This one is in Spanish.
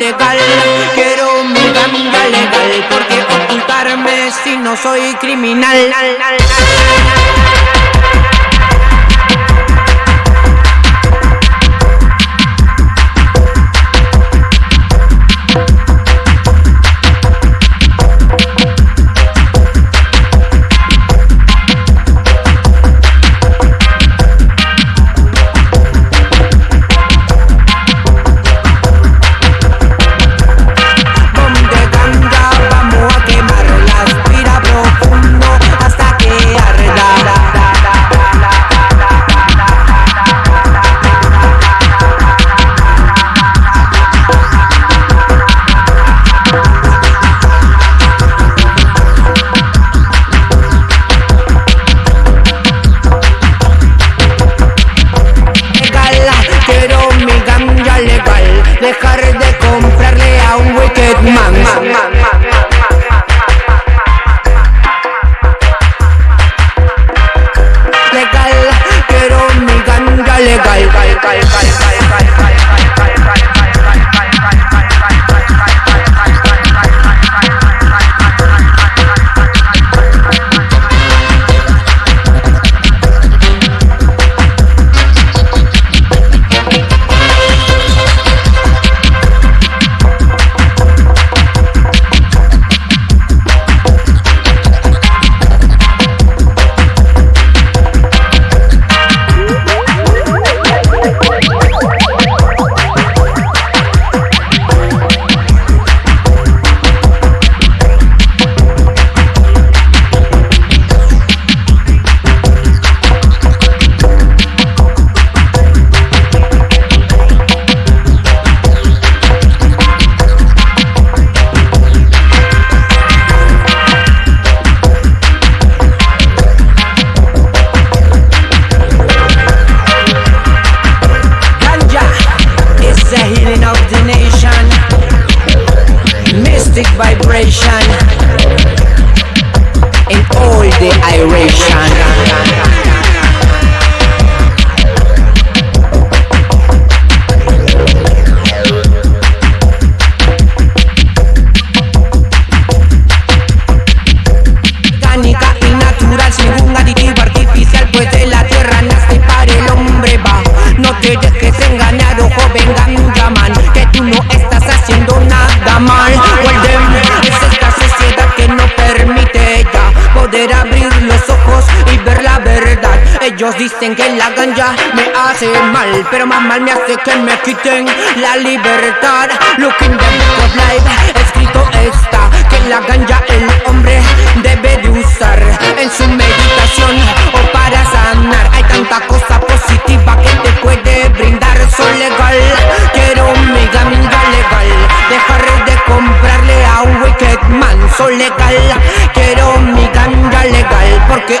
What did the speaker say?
legal. Quiero mi ganja legal, porque ocultarme si no soy criminal. The healing of the nation. Mystic vibration. In all the iration dicen que la ganja me hace mal Pero más mal me hace que me quiten la libertad. Looking the book of life, escrito está Que la ganja el hombre debe de usar En su meditación o para sanar. Hay tanta cosa positiva que te puede brindar Soy legal, quiero mi ganja legal Dejar de comprarle a un wicked man Soy legal, quiero mi ganja legal Porque